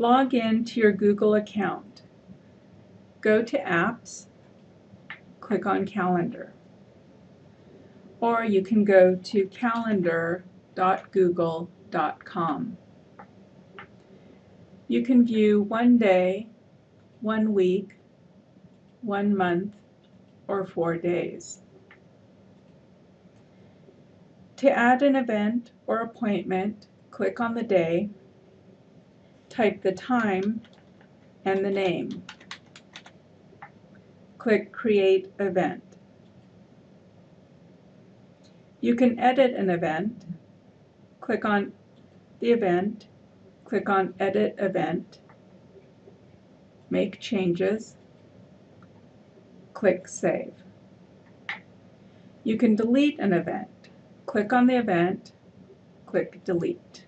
Log in to your Google account. Go to Apps, click on Calendar. Or you can go to calendar.google.com. You can view one day, one week, one month, or four days. To add an event or appointment, click on the day, type the time and the name. Click Create Event. You can edit an event. Click on the event, click on Edit Event, make changes, click Save. You can delete an event. Click on the event, click Delete.